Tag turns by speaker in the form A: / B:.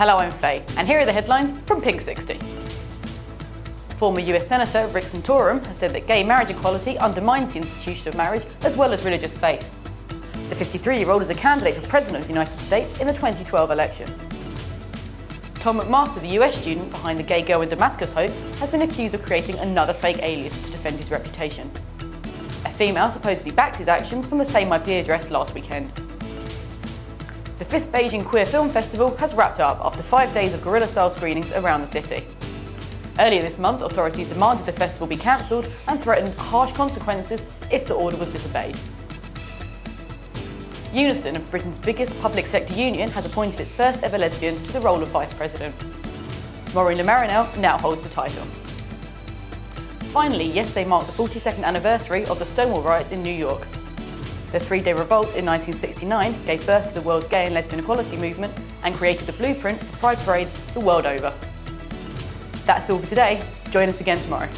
A: Hello, I'm Faye, and here are the headlines from Pink 60. Former US Senator Rick Santorum has said that gay marriage equality undermines the institution of marriage as well as religious faith. The 53-year-old is a candidate for President of the United States in the 2012 election. Tom MacMaster, the US student behind the gay girl in Damascus hoax, has been accused of creating another fake alias to defend his reputation. A female supposedly backed his actions from the same IP address last weekend. The 5th Beijing Queer Film Festival has wrapped up after five days of guerrilla-style screenings around the city. Earlier this month, authorities demanded the festival be cancelled and threatened harsh consequences if the order was disobeyed. Unison, of Britain's biggest public sector union, has appointed its first ever lesbian to the role of Vice President. Maureen Le Marinel now holds the title. Finally, yesterday marked the 42nd anniversary of the Stonewall riots in New York. The three-day revolt in 1969 gave birth to the world's gay and lesbian equality movement and created the blueprint for pride parades the world over. That's all for today. Join us again tomorrow.